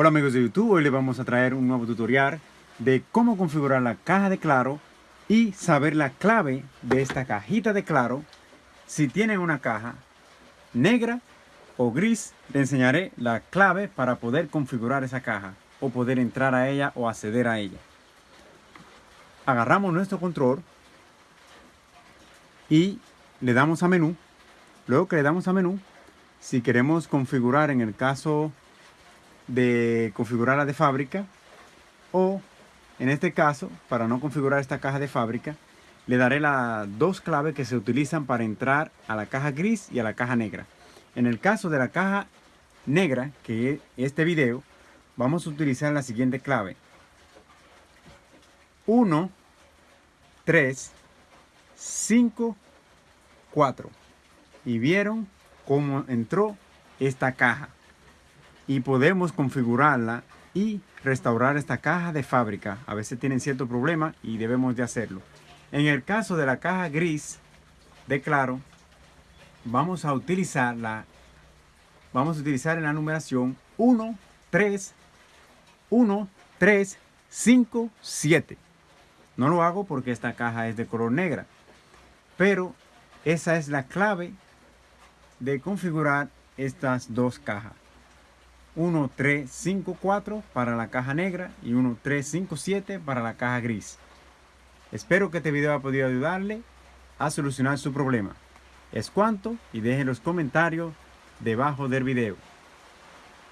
Hola amigos de YouTube, hoy les vamos a traer un nuevo tutorial de cómo configurar la caja de Claro y saber la clave de esta cajita de Claro. Si tienen una caja negra o gris, le enseñaré la clave para poder configurar esa caja o poder entrar a ella o acceder a ella. Agarramos nuestro control y le damos a menú. Luego que le damos a menú, si queremos configurar en el caso de configurarla de fábrica o en este caso, para no configurar esta caja de fábrica, le daré las dos claves que se utilizan para entrar a la caja gris y a la caja negra. En el caso de la caja negra, que es este video, vamos a utilizar la siguiente clave. 1, 3, 5, 4. Y vieron cómo entró esta caja y podemos configurarla y restaurar esta caja de fábrica. A veces tienen cierto problema y debemos de hacerlo. En el caso de la caja gris de Claro, vamos a utilizar la vamos a utilizar en la numeración 1, 3, 1, 3, 5, 7. No lo hago porque esta caja es de color negra. Pero esa es la clave de configurar estas dos cajas. 1354 para la caja negra y 1357 para la caja gris. Espero que este video haya podido ayudarle a solucionar su problema. Es cuanto y dejen los comentarios debajo del video.